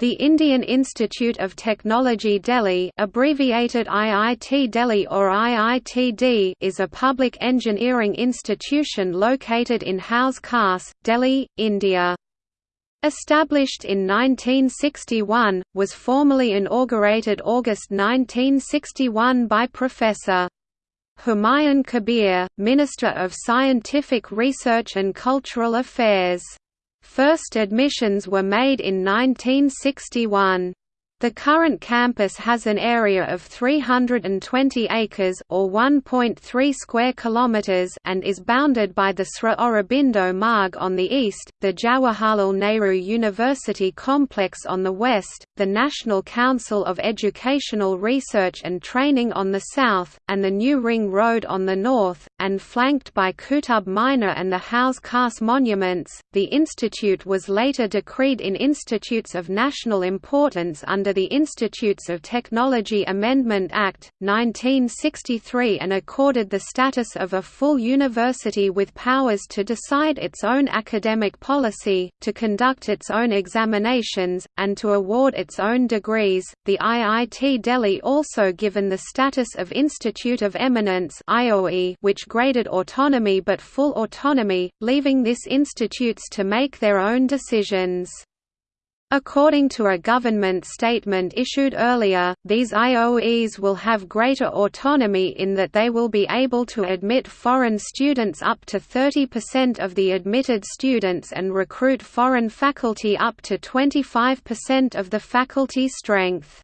The Indian Institute of Technology Delhi abbreviated IIT Delhi or IITD is a public engineering institution located in Hauz Khas, Delhi, India. Established in 1961, was formally inaugurated August 1961 by Professor. Humayun Kabir, Minister of Scientific Research and Cultural Affairs. First admissions were made in 1961. The current campus has an area of 320 acres or 1.3 square kilometers and is bounded by the Sri Aurobindo Marg on the east, the Jawaharlal Nehru University complex on the west, the National Council of Educational Research and Training on the south, and the New Ring Road on the north, and flanked by Qutub Minar and the Hauz Khas monuments. The institute was later decreed in institutes of national importance under the Institutes of Technology Amendment Act, 1963 and accorded the status of a full university with powers to decide its own academic policy, to conduct its own examinations, and to award its own degrees. The IIT Delhi also given the status of Institute of Eminence which graded autonomy but full autonomy, leaving this institutes to make their own decisions. According to a government statement issued earlier, these IOEs will have greater autonomy in that they will be able to admit foreign students up to 30% of the admitted students and recruit foreign faculty up to 25% of the faculty strength.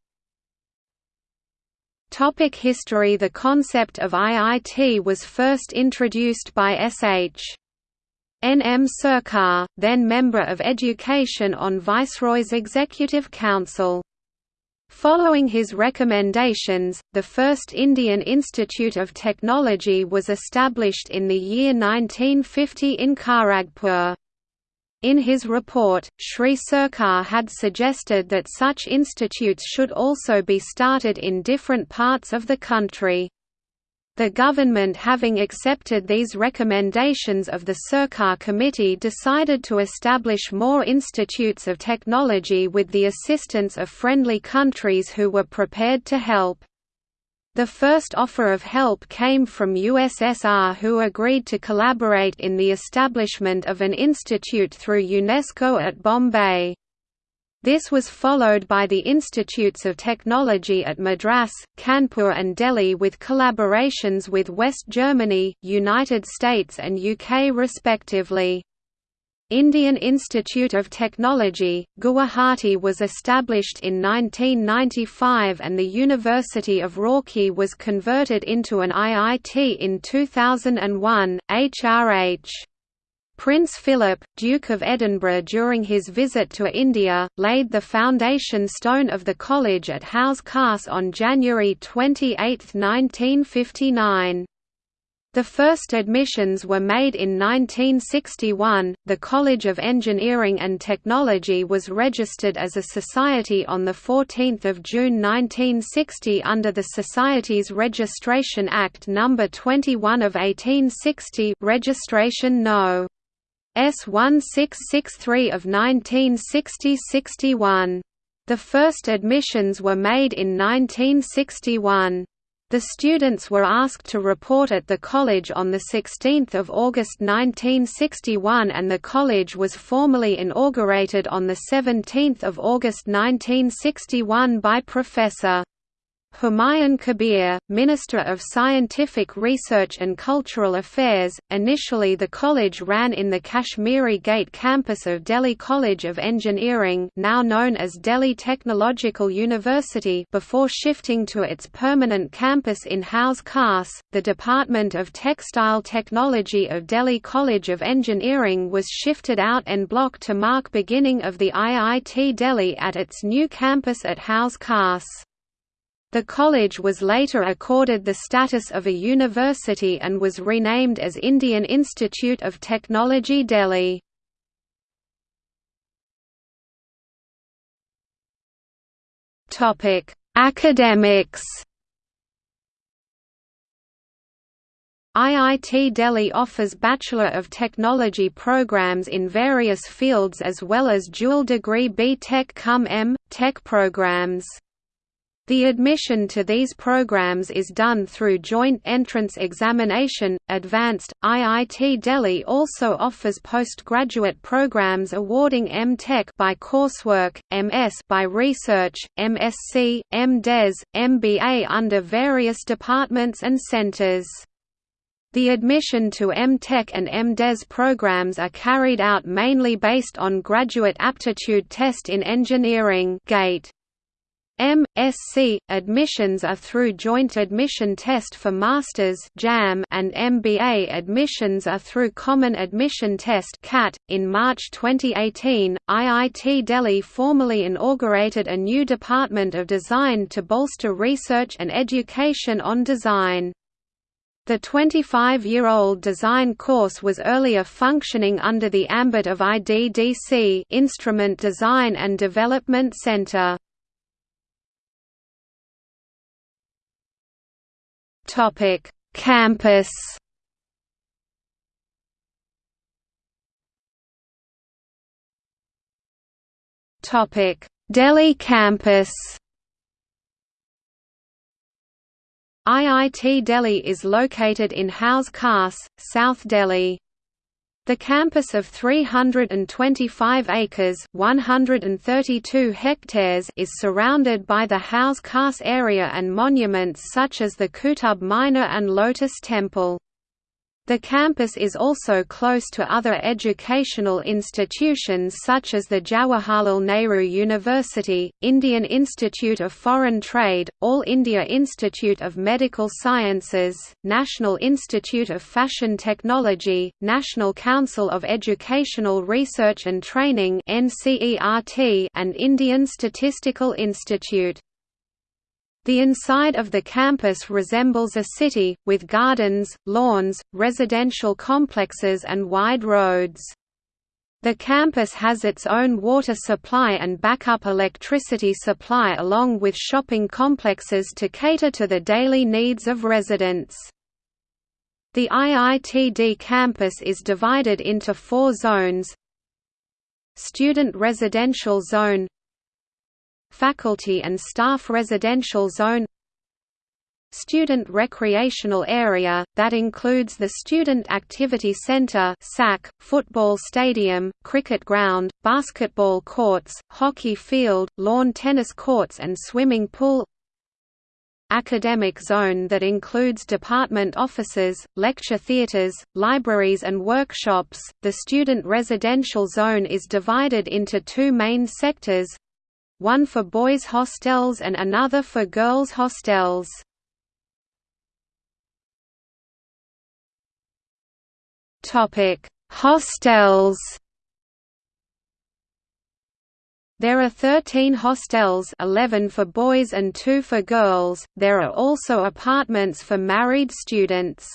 Topic history The concept of IIT was first introduced by S.H. N. M. Sircar, then Member of Education on Viceroy's Executive Council. Following his recommendations, the first Indian Institute of Technology was established in the year 1950 in Kharagpur. In his report, Sri Sircar had suggested that such institutes should also be started in different parts of the country. The government having accepted these recommendations of the Sircar Committee decided to establish more institutes of technology with the assistance of friendly countries who were prepared to help. The first offer of help came from USSR who agreed to collaborate in the establishment of an institute through UNESCO at Bombay. This was followed by the Institutes of Technology at Madras, Kanpur and Delhi with collaborations with West Germany, United States and UK respectively. Indian Institute of Technology, Guwahati was established in 1995 and the University of Roorkee was converted into an IIT in 2001, HRH. Prince Philip, Duke of Edinburgh during his visit to India, laid the foundation stone of the college at Hauz Khas on January 28, 1959. The first admissions were made in 1961. The College of Engineering and Technology was registered as a society on the 14th of June 1960 under the Societies Registration Act number 21 of 1860, registration no. S1663 of 1960–61. The first admissions were made in 1961. The students were asked to report at the college on 16 August 1961 and the college was formally inaugurated on 17 August 1961 by Professor. Humayun Kabir, Minister of Scientific Research and Cultural Affairs. Initially, the college ran in the Kashmiri Gate campus of Delhi College of Engineering, now known as Delhi Technological University, before shifting to its permanent campus in Hauz Khas. The Department of Textile Technology of Delhi College of Engineering was shifted out and blocked to mark beginning of the IIT Delhi at its new campus at Hauz Khas. The college was later accorded the status of a university and was renamed as Indian Institute of Technology Delhi. Academics IIT Delhi offers Bachelor of Technology programs in various fields as well as dual degree B.Tech cum M. Tech programs. The admission to these programs is done through joint entrance examination. Advanced IIT Delhi also offers postgraduate programs awarding M.Tech by coursework, MS by research, MSc, M.Des, MBA under various departments and centers. The admission to M.Tech and M.Des programs are carried out mainly based on Graduate Aptitude Test in Engineering GATE. M.Sc. admissions are through Joint Admission Test for Masters (JAM) and MBA admissions are through Common Admission Test (CAT). In March 2018, IIT Delhi formally inaugurated a new Department of Design to bolster research and education on design. The 25-year-old design course was earlier functioning under the ambit of IDDC Instrument Design and Development Center. Topic: Campus. Topic: Delhi campus. IIT Delhi is located in Hauz Khas, South Delhi. The campus of 325 acres 132 hectares is surrounded by the Hauz Khas area and monuments such as the Qutub Minar and Lotus Temple. The campus is also close to other educational institutions such as the Jawaharlal Nehru University, Indian Institute of Foreign Trade, All India Institute of Medical Sciences, National Institute of Fashion Technology, National Council of Educational Research and Training and Indian Statistical Institute. The inside of the campus resembles a city, with gardens, lawns, residential complexes and wide roads. The campus has its own water supply and backup electricity supply along with shopping complexes to cater to the daily needs of residents. The IITD campus is divided into four zones Student Residential Zone Faculty and Staff Residential Zone Student Recreational Area, that includes the Student Activity Center SAC, football stadium, cricket ground, basketball courts, hockey field, lawn tennis courts and swimming pool Academic Zone that includes department offices, lecture theaters, libraries and workshops. The Student Residential Zone is divided into two main sectors, one for boys' hostels and another for girls' hostels. Hostels. There are 13 hostels 11 for boys and 2 for girls, there are also apartments for married students.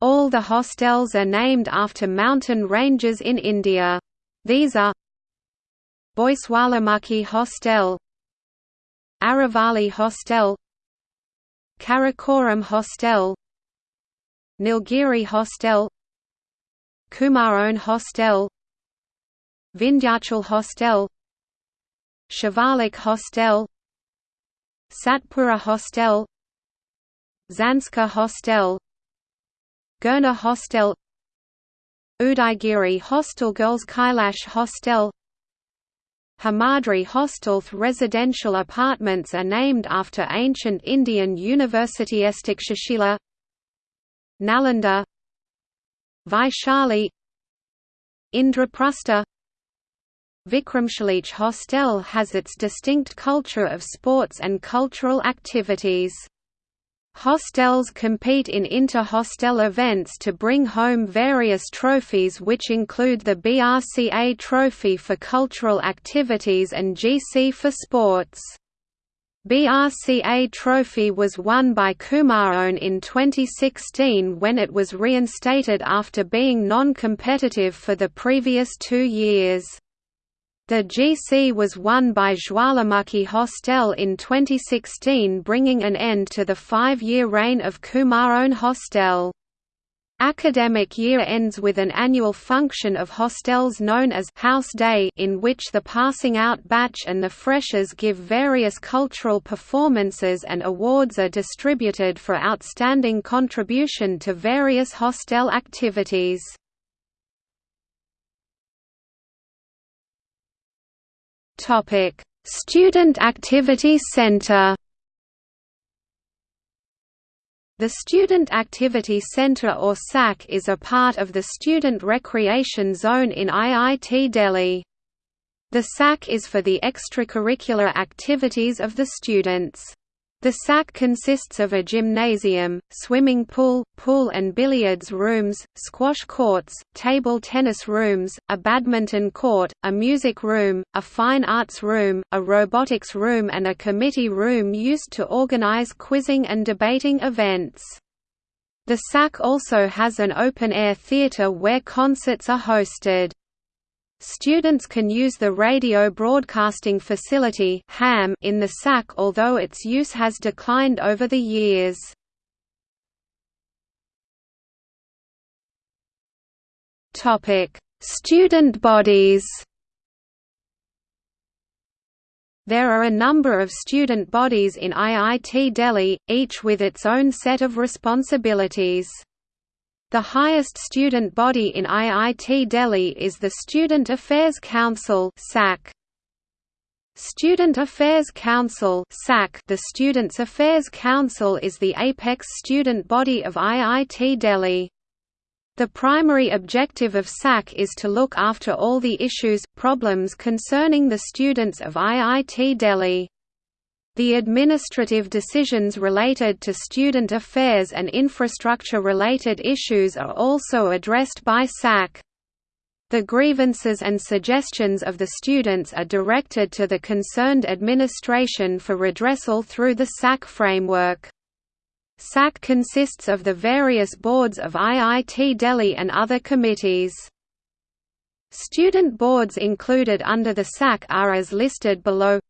All the hostels are named after mountain ranges in India. These are Boiswalamukhi Hostel Aravali Hostel Karakoram Hostel Nilgiri Hostel Kumaon Hostel Vindhyachal Hostel Shivalik Hostel Satpura Hostel Zanskar Hostel Girnar Hostel Udaigiri Hostel Girls Kailash Hostel Himadri Hostel residential apartments are named after ancient Indian university Estikshashila Nalanda Vaishali Indraprastha Vikramshalich Hostel has its distinct culture of sports and cultural activities. Hostels compete in inter-hostel events to bring home various trophies which include the BRCA Trophy for cultural activities and GC for sports. BRCA Trophy was won by Kumaon in 2016 when it was reinstated after being non-competitive for the previous two years. The GC was won by Jwalamukhi Hostel in 2016 bringing an end to the five-year reign of Kumaon Hostel. Academic year ends with an annual function of hostels known as House Day in which the passing out batch and the freshers give various cultural performances and awards are distributed for outstanding contribution to various hostel activities. Student Activity Center the Student Activity Center or SAC is a part of the Student Recreation Zone in IIT Delhi. The SAC is for the extracurricular activities of the students. The SAC consists of a gymnasium, swimming pool, pool and billiards rooms, squash courts, table tennis rooms, a badminton court, a music room, a fine arts room, a robotics room and a committee room used to organize quizzing and debating events. The SAC also has an open-air theater where concerts are hosted. Students can use the radio broadcasting facility in the SAC although its use has declined over the years. Student bodies There are a number of student bodies in IIT Delhi, each with its own set of responsibilities. The highest student body in IIT Delhi is the Student Affairs Council SAC. Student Affairs Council SAC The Students' Affairs Council is the apex student body of IIT Delhi. The primary objective of SAC is to look after all the issues, problems concerning the students of IIT Delhi. The administrative decisions related to student affairs and infrastructure-related issues are also addressed by SAC. The grievances and suggestions of the students are directed to the concerned administration for redressal through the SAC framework. SAC consists of the various boards of IIT Delhi and other committees. Student boards included under the SAC are as listed below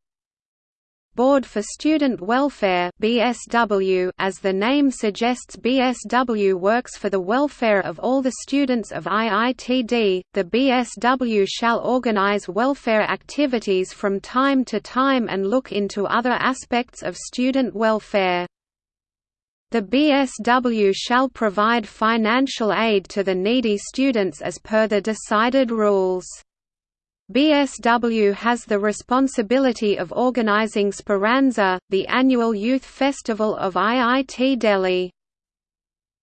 Board for Student Welfare BSW as the name suggests BSW works for the welfare of all the students of IITD. The BSW shall organize welfare activities from time to time and look into other aspects of student welfare. The BSW shall provide financial aid to the needy students as per the decided rules. BSW has the responsibility of organizing Speranza, the annual youth festival of IIT Delhi.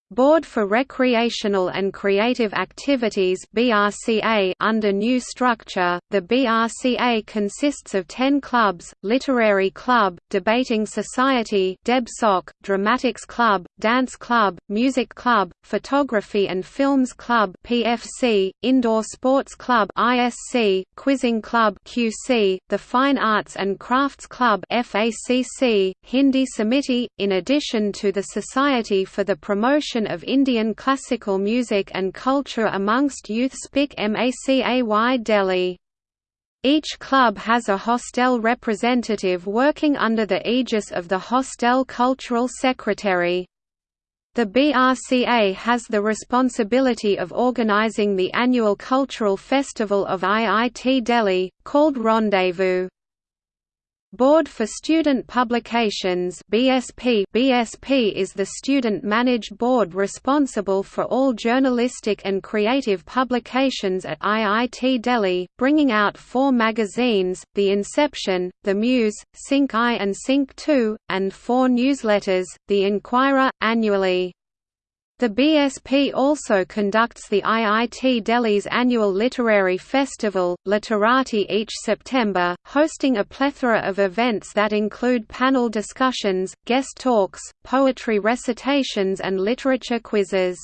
Board for Recreational and Creative Activities (BRCA) under new structure. The BRCA consists of 10 clubs: Literary Club, Debating Society (DebSoc), Dramatics Club, Dance Club, Music Club, Photography and Films Club (PFC), Indoor Sports Club (ISC), Quizzing Club (QC), the Fine Arts and Crafts Club (FACC), Hindi Samiti, in addition to the Society for the Promotion of Indian classical music and culture amongst youth SPIC MACAY Delhi. Each club has a hostel representative working under the aegis of the hostel cultural secretary. The BRCA has the responsibility of organizing the annual cultural festival of IIT Delhi, called Rendezvous. Board for Student Publications BSP BSP is the student-managed board responsible for all journalistic and creative publications at IIT Delhi, bringing out four magazines, The Inception, The Muse, Sync I and Sync II, and four newsletters, The Inquirer, annually. The BSP also conducts the IIT Delhi's annual literary festival, Literati each September, hosting a plethora of events that include panel discussions, guest talks, poetry recitations and literature quizzes.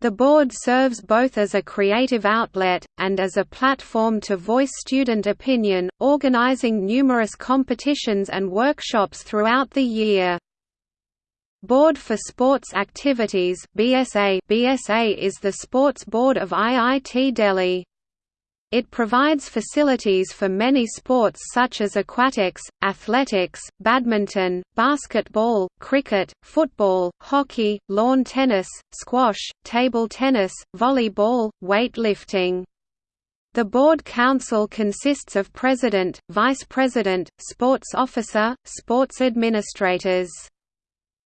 The board serves both as a creative outlet, and as a platform to voice student opinion, organizing numerous competitions and workshops throughout the year. Board for Sports Activities BSA BSA is the sports board of IIT Delhi. It provides facilities for many sports such as aquatics, athletics, badminton, basketball, cricket, football, hockey, lawn tennis, squash, table tennis, volleyball, weightlifting. The board council consists of president, vice president, sports officer, sports administrators.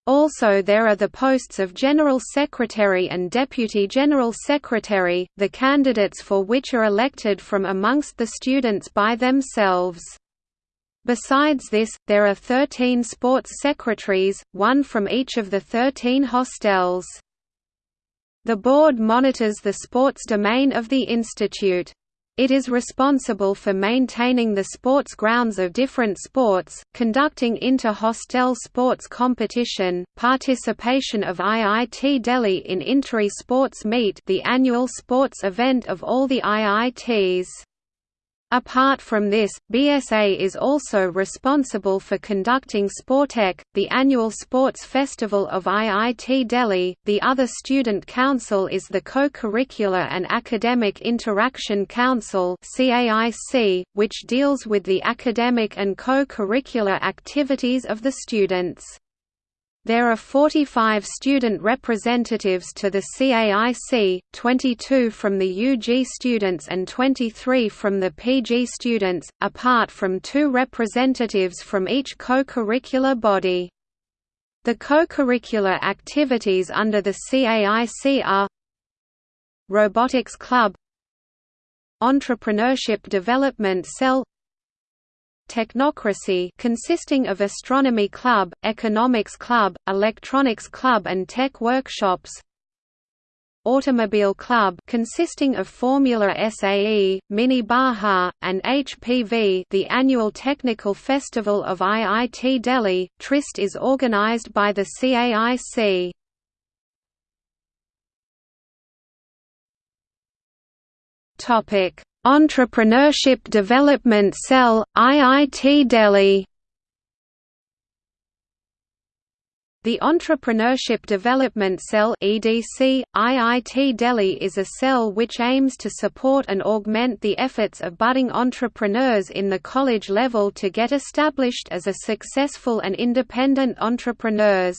Also there are the posts of General Secretary and Deputy General Secretary, the candidates for which are elected from amongst the students by themselves. Besides this, there are 13 sports secretaries, one from each of the 13 hostels. The board monitors the sports domain of the institute. It is responsible for maintaining the sports grounds of different sports, conducting inter-hostel sports competition, participation of IIT Delhi in Interi Sports Meet the annual sports event of all the IITs. Apart from this, BSA is also responsible for conducting Sportech, the annual sports festival of IIT Delhi. The other student council is the Co-Curricular and Academic Interaction Council (CAIC), which deals with the academic and co-curricular activities of the students. There are 45 student representatives to the CAIC, 22 from the UG students and 23 from the PG students, apart from two representatives from each co-curricular body. The co-curricular activities under the CAIC are Robotics Club Entrepreneurship Development Cell Technocracy consisting of Astronomy Club, Economics Club, Electronics Club and Tech Workshops Automobile Club consisting of Formula SAE, Mini Baja, and HPV the annual technical festival of IIT Delhi, Tryst is organized by the CAIC. Topic Entrepreneurship Development Cell, IIT Delhi The Entrepreneurship Development Cell EDC, IIT Delhi is a cell which aims to support and augment the efforts of budding entrepreneurs in the college level to get established as a successful and independent entrepreneurs.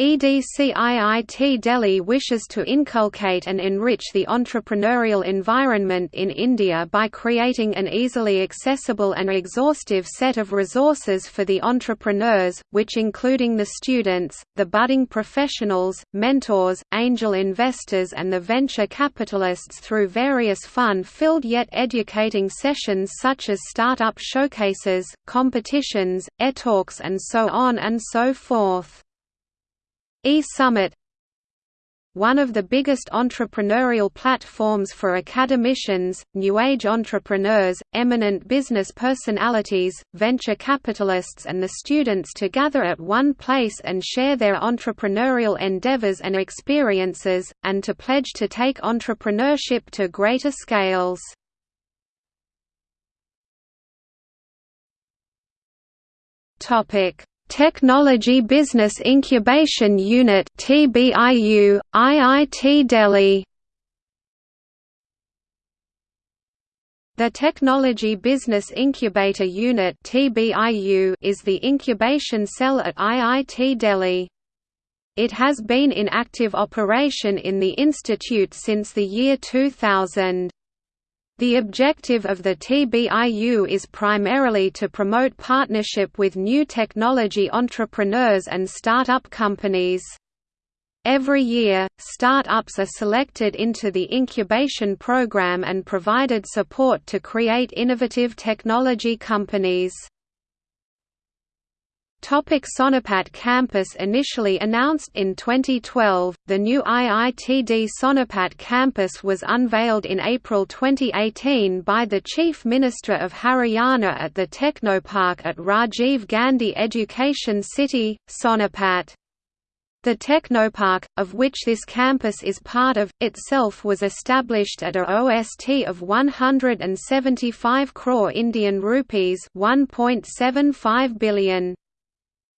EDCIIT Delhi wishes to inculcate and enrich the entrepreneurial environment in India by creating an easily accessible and exhaustive set of resources for the entrepreneurs, which including the students, the budding professionals, mentors, angel investors and the venture capitalists through various fun-filled yet educating sessions such as startup showcases, competitions, e-talks and so on and so forth. E-Summit one of the biggest entrepreneurial platforms for academicians, New Age entrepreneurs, eminent business personalities, venture capitalists and the students to gather at one place and share their entrepreneurial endeavors and experiences, and to pledge to take entrepreneurship to greater scales. Technology Business Incubation Unit TBIU, IIT Delhi The Technology Business Incubator Unit TBIU is the incubation cell at IIT Delhi. It has been in active operation in the institute since the year 2000. The objective of the TBIU is primarily to promote partnership with new technology entrepreneurs and startup companies. Every year, startups are selected into the incubation program and provided support to create innovative technology companies. Topic Sonipat campus Initially announced in 2012, the new IITD Sonipat campus was unveiled in April 2018 by the Chief Minister of Haryana at the Technopark at Rajiv Gandhi Education City, Sonipat. The Technopark, of which this campus is part of, itself was established at a OST of 175 crore Indian rupees 1.75 billion.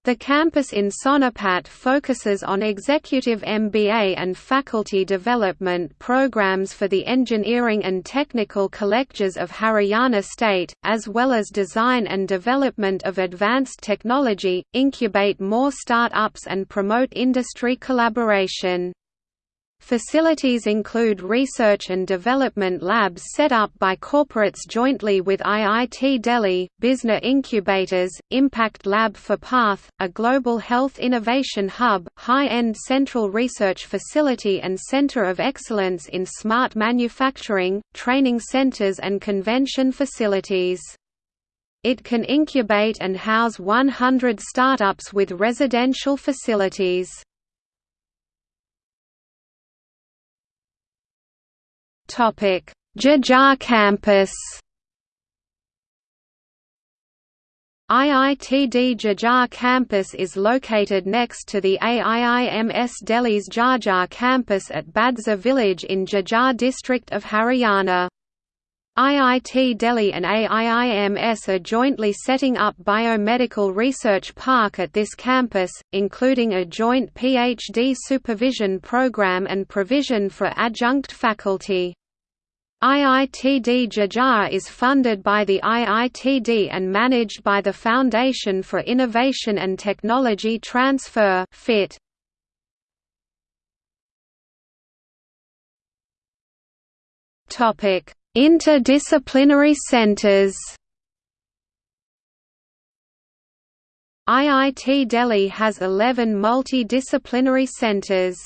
The campus in Sonipat focuses on executive MBA and faculty development programs for the engineering and technical colleges of Haryana state, as well as design and development of advanced technology, incubate more start-ups and promote industry collaboration. Facilities include research and development labs set up by corporates jointly with IIT Delhi, BizNA Incubators, Impact Lab for PATH, a global health innovation hub, high-end central research facility and center of excellence in smart manufacturing, training centers and convention facilities. It can incubate and house 100 startups with residential facilities. Jhajjar campus IITD Jhajjar campus is located next to the AIIMS Delhi's Jhajjar campus at Badsa village in Jhajjar district of Haryana. IIT Delhi and AIIMS are jointly setting up Biomedical Research Park at this campus, including a joint PhD supervision program and provision for adjunct faculty. IITD Jhajjar is funded by the IITD and managed by the Foundation for Innovation and Technology Transfer FIT. Topic: Interdisciplinary centers. IIT Delhi has 11 multidisciplinary centers.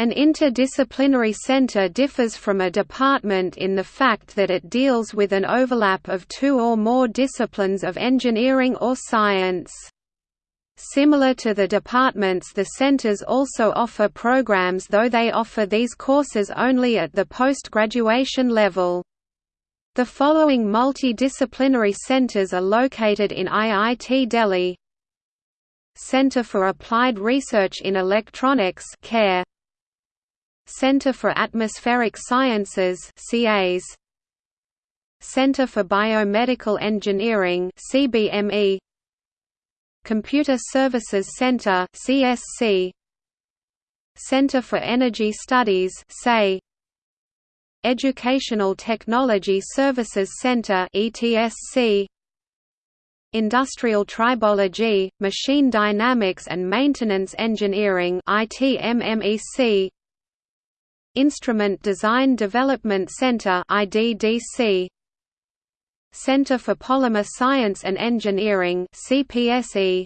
An interdisciplinary center differs from a department in the fact that it deals with an overlap of two or more disciplines of engineering or science. Similar to the departments the centers also offer programs though they offer these courses only at the post-graduation level. The following multidisciplinary centers are located in IIT Delhi Center for Applied Research in Electronics CARE Center for Atmospheric Sciences CAS Center for Biomedical Engineering CBME Computer Services Center CSC Center for Energy Studies SEI Educational Technology Services Center ETSC Industrial Tribology, Machine Dynamics and Maintenance Engineering ITMMEC Instrument Design Development Center IDDC Center for Polymer Science and Engineering CPSE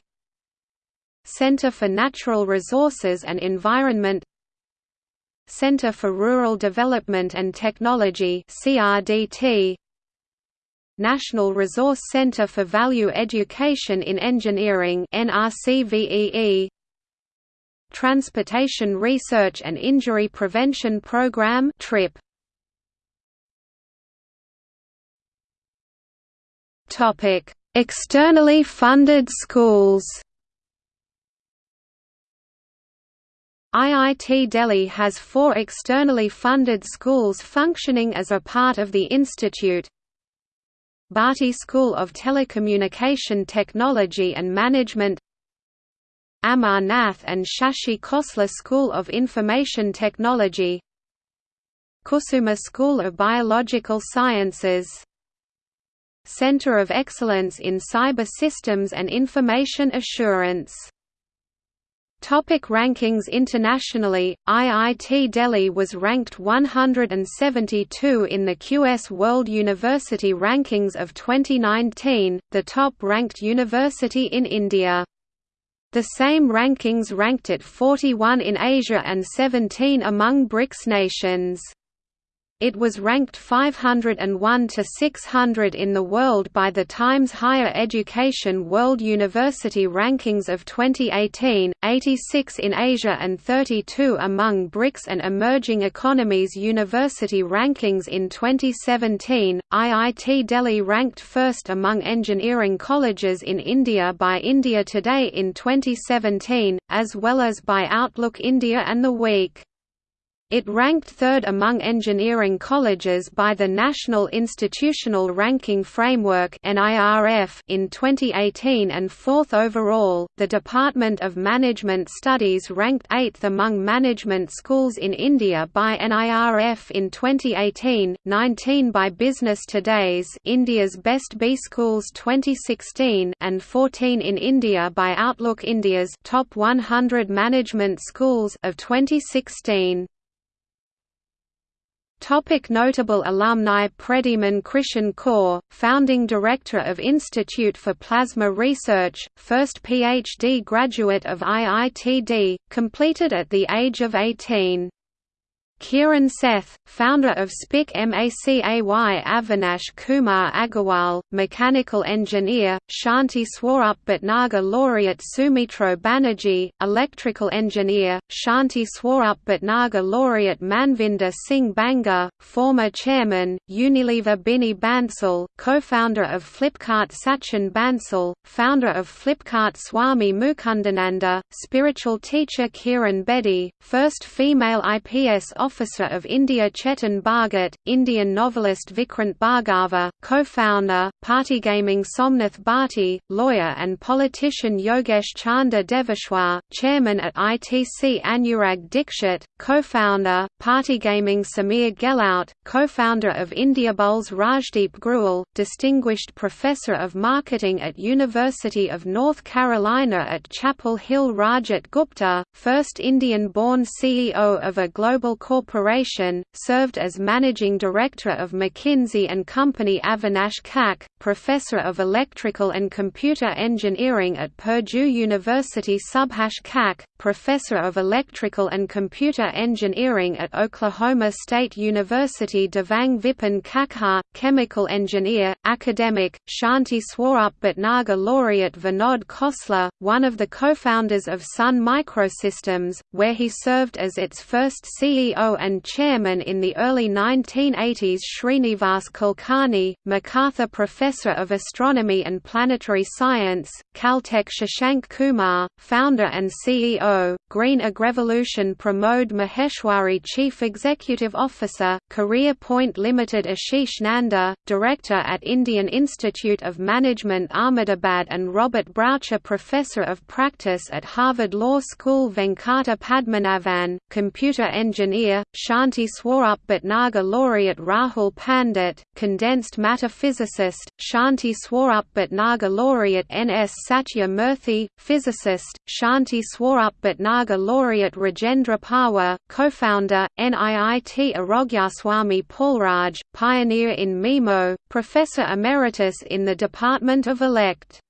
Center for Natural Resources and Environment. Center for Rural Development and Technology CRDT National Resource Center for Value Education in Engineering NRCVEE Transportation Research and Injury Prevention Program TRIP Topic Externally funded schools. IIT Delhi has four externally funded schools functioning as a part of the institute. Bharti School of Telecommunication Technology and Management Amar Nath and Shashi Khosla School of Information Technology. Kusuma School of Biological Sciences. Center of Excellence in Cyber Systems and Information Assurance. Topic rankings Internationally, IIT Delhi was ranked 172 in the QS World University Rankings of 2019, the top-ranked university in India. The same rankings ranked it 41 in Asia and 17 among BRICS nations. It was ranked 501 to 600 in the world by the Times Higher Education World University Rankings of 2018, 86 in Asia and 32 among BRICS and Emerging Economies University Rankings in 2017. IIT Delhi ranked first among engineering colleges in India by India Today in 2017, as well as by Outlook India and The Week. It ranked third among engineering colleges by the National Institutional Ranking Framework in 2018 and fourth overall. The Department of Management Studies ranked eighth among management schools in India by NIRF in 2018, 19 by Business Today's India's Best B Schools 2016, and 14 in India by Outlook India's Top 100 Management Schools of 2016. Topic notable alumni Predhiman Krishan Kaw, founding director of Institute for Plasma Research, first PhD graduate of IITD, completed at the age of 18. Kiran Seth, founder of SPIC MACAY Avinash Kumar Agarwal, mechanical engineer, Shanti Swarup Bhatnagar laureate Sumitro Banerjee, electrical engineer, Shanti Swarup Bhatnagar laureate Manvinder Singh Banga, former chairman, Unilever Binny Bansal, co-founder of Flipkart Sachin Bansal, founder of Flipkart Swami Mukundananda, spiritual teacher Kiran Bedi, first female IPS officer Officer of India Chetan Bhagat, Indian novelist Vikrant Bhargava, co-founder, Partygaming Somnath Bharti, lawyer and politician Yogesh Chander Deveshwar, chairman at ITC Anurag Dikshit, co-founder, Partygaming Samir Gehlaut, co-founder of Indiabulls Rajdeep Grewal, distinguished professor of marketing at University of North Carolina at Chapel Hill Rajat Gupta, first Indian-born CEO of a global corporation Corporation, served as managing director of McKinsey & Company Avinash Kak, professor of electrical and computer engineering at Purdue University Subhash Kak, professor of electrical and computer engineering at Oklahoma State University Devang Vipin Khakhar, chemical engineer, academic, Shanti Swarup Bhatnagar laureate Vinod Khosla, one of the co-founders of Sun Microsystems, where he served as its first CEO and chairman in the early 1980s Srinivas Kulkarni, MacArthur Professor of Astronomy and Planetary Science, Caltech Shashank Kumar, founder and CEO, Green Agrevolution Pramod Maheshwari Chief Executive Officer, Career Point Limited Ashish Nanda, Director at Indian Institute of Management Ahmedabad and Robert Braucher Professor of Practice at Harvard Law School Venkata Padmanabhan, Computer Engineer, Shanti Swarup Bhatnagar laureate Rahul Pandit, condensed matter physicist, Shanti Swarup Bhatnagar laureate N. S. Satya Murthy, physicist, Shanti Swarup Bhatnagar laureate Rajendra Pawar, co-founder, NIIT Arogyaswamy Paulraj, pioneer in MIMO, professor emeritus in the Department of Elect.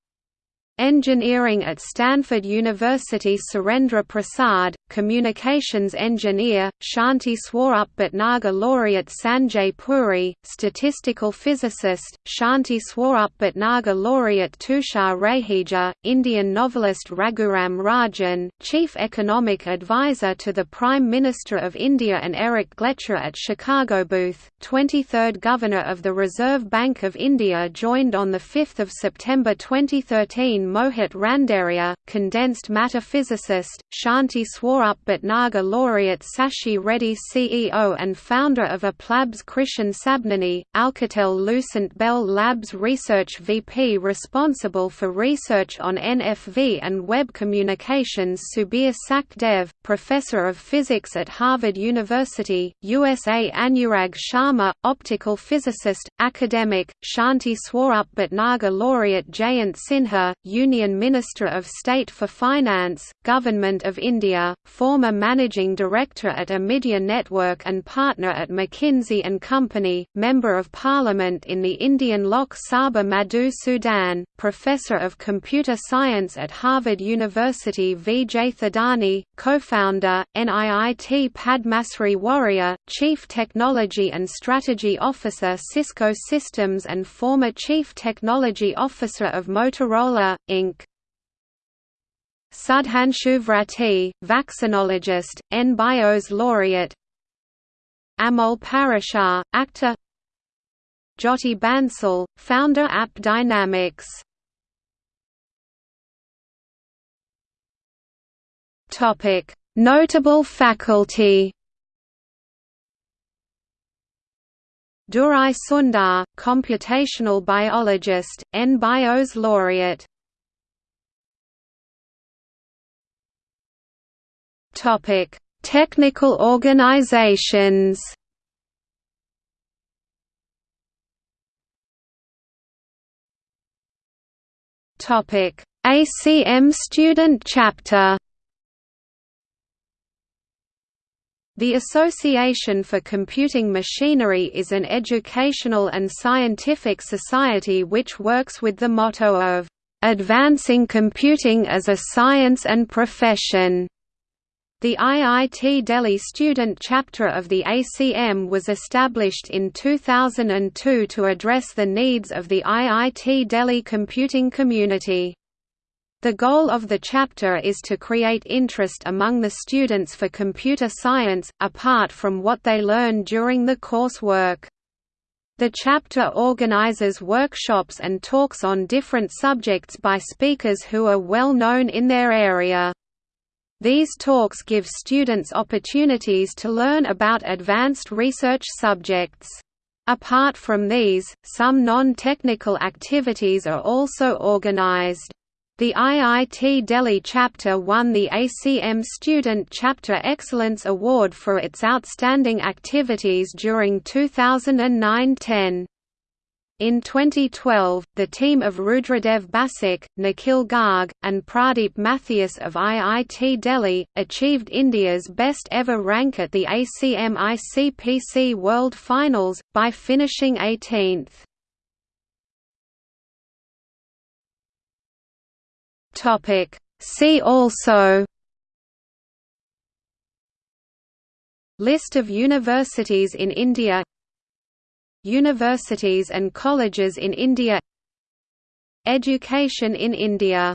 Engineering at Stanford University Surendra Prasad, Communications Engineer, Shanti Swarup Bhatnagar Laureate Sanjay Puri, Statistical Physicist, Shanti Swarup Bhatnagar Laureate Tushar Raheja, Indian novelist Raghuram Rajan, Chief Economic Advisor to the Prime Minister of India and Eric Gleacher at Chicago Booth, 23rd Governor of the Reserve Bank of India joined on 5 September 2013 Mohit Randeria, condensed matter physicist, Shanti Swarup Bhatnagar laureate Sashi Reddy CEO and founder of AppLabs Krishan Sabnani, Alcatel Lucent Bell Labs Research VP responsible for research on NFV and web communications Subir Sachdev, Professor of Physics at Harvard University, USA Anurag Sharma, optical physicist, academic, Shanti Swarup Bhatnagar laureate Jayant Sinha, Union Minister of State for Finance, Government of India, former Managing Director at Omidyar Network and partner at McKinsey & Company, Member of Parliament in the Indian Lok Sabha Madhu Sudan, Professor of Computer Science at Harvard University Vijay Thadani, co-founder, NIIT Padmasri Warrior, Chief Technology and Strategy Officer Cisco Systems and former Chief Technology Officer of Motorola, Inc. Sudhanshu Vrati, vaccinologist, NBIOS laureate. Amol Parashar, actor. Jyoti Bansal, founder App Dynamics. Notable faculty. Durai Sundar, computational biologist, N-BIOS laureate. Topic: Technical organizations. Topic: ACM Student Chapter. The Association for Computing Machinery is an educational and scientific society which works with the motto of, "...advancing computing as a science and profession." The IIT Delhi student chapter of the ACM was established in 2002 to address the needs of the IIT Delhi computing community. The goal of the chapter is to create interest among the students for computer science, apart from what they learn during the coursework. The chapter organizes workshops and talks on different subjects by speakers who are well known in their area. These talks give students opportunities to learn about advanced research subjects. Apart from these, some non-technical activities are also organized. The IIT Delhi chapter won the ACM Student Chapter Excellence Award for its outstanding activities during 2009–10. In 2012, the team of Rudradev Basak, Nikhil Garg, and Pradeep Mathias of IIT Delhi, achieved India's best ever rank at the ACM ICPC World Finals, by finishing 18th. Topic. See also List of universities in India Universities and colleges in India. Education in India